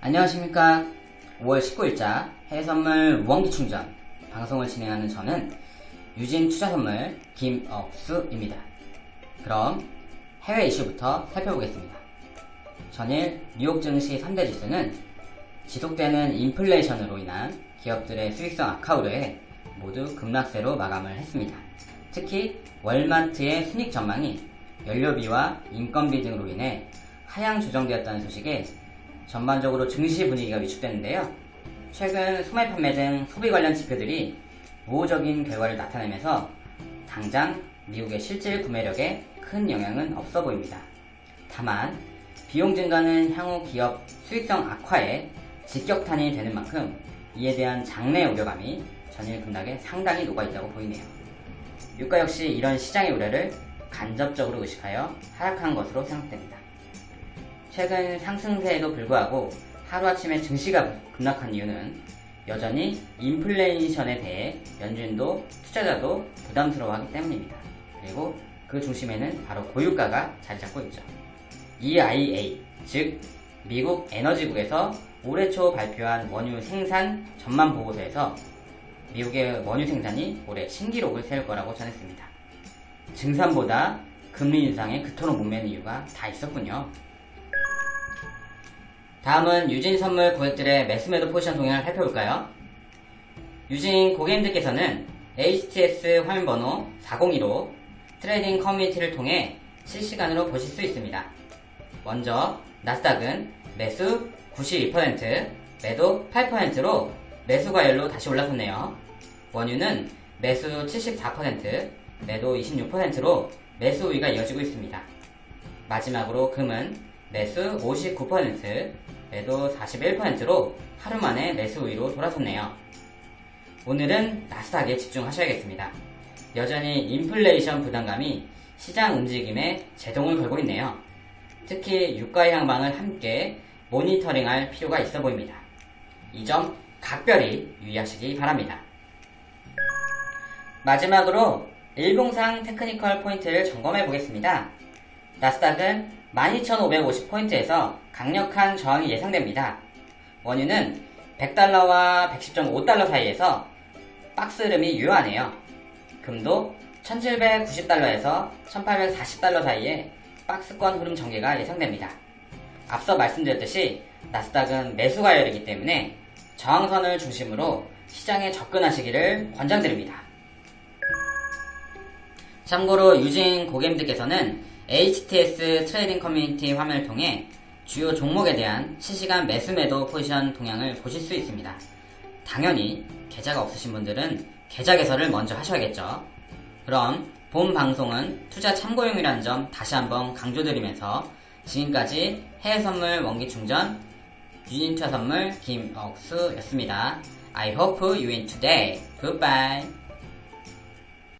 안녕하십니까. 5월 19일자 해외선물 무언기 충전 방송을 진행하는 저는 유진 투자선물 김억수입니다. 그럼 해외 이슈부터 살펴보겠습니다. 전일 뉴욕 증시 3대 지수는 지속되는 인플레이션으로 인한 기업들의 수익성 악화로 해 모두 급락세로 마감을 했습니다. 특히 월마트의 순익 전망이 연료비와 인건비 등으로 인해 하향 조정되었다는 소식에 전반적으로 증시 분위기가 위축됐는데요. 최근 소매 판매 등 소비 관련 지표들이 우호적인 결과를 나타내면서 당장 미국의 실질 구매력에 큰 영향은 없어 보입니다. 다만 비용 증가는 향후 기업 수익성 악화에 직격탄이 되는 만큼 이에 대한 장내 우려감이 전일 급락에 상당히 녹아있다고 보이네요. 유가 역시 이런 시장의 우려를 간접적으로 의식하여 하락한 것으로 생각됩니다. 최근 상승세에도 불구하고 하루아침에 증시가 급락한 이유는 여전히 인플레이션에 대해 연준도 투자자도 부담스러워하기 때문입니다. 그리고 그 중심에는 바로 고유가가 자리 잡고 있죠. EIA, 즉 미국 에너지국에서 올해 초 발표한 원유 생산 전망 보고서에서 미국의 원유 생산이 올해 신기록을 세울 거라고 전했습니다. 증산보다 금리 인상에 그토록 목매는 이유가 다 있었군요. 다음은 유진 선물 고객들의 매수매도 포지션 동향을 살펴볼까요? 유진 고객님들께서는 HTS 화면번호 402로 트레이딩 커뮤니티를 통해 실시간으로 보실 수 있습니다. 먼저 나스닥은 매수 92%, 매도 8%로 매수 과열로 다시 올라섰네요. 원유는 매수 74%, 매도 26%로 매수 우위가 이어지고 있습니다. 마지막으로 금은 매수 59%, 매도 41%로 하루 만에 매수 우위로 돌아섰네요. 오늘은 나스닥에 집중하셔야겠습니다. 여전히 인플레이션 부담감이 시장 움직임에 제동을 걸고 있네요. 특히 유가의 향방을 함께 모니터링할 필요가 있어 보입니다. 이 점 각별히 유의하시기 바랍니다. 마지막으로 일봉상 테크니컬 포인트를 점검해 보겠습니다. 나스닥은 12,550포인트에서 강력한 저항이 예상됩니다. 원유는 100달러와 110.5달러 사이에서 박스 흐름이 유효하네요. 금도 1790달러에서 1840달러 사이에 박스권 흐름 전개가 예상됩니다. 앞서 말씀드렸듯이 나스닥은 매수 과열이기 때문에 저항선을 중심으로 시장에 접근하시기를 권장드립니다. 참고로 유진 고객님들께서는 HTS trading 커뮤니티 화면을 통해 주요 종목에 대한 실시간 매수 매도 포지션 동향을 보실 수 있습니다. 당연히 계좌가 없으신 분들은 계좌 개설을 먼저 하셔야겠죠. 그럼 본 방송은 투자 참고용이라는 점 다시 한번 강조드리면서 지금까지 해외 선물 원기 충전 유진투자 선물 김억수였습니다. I hope you win today. Goodbye.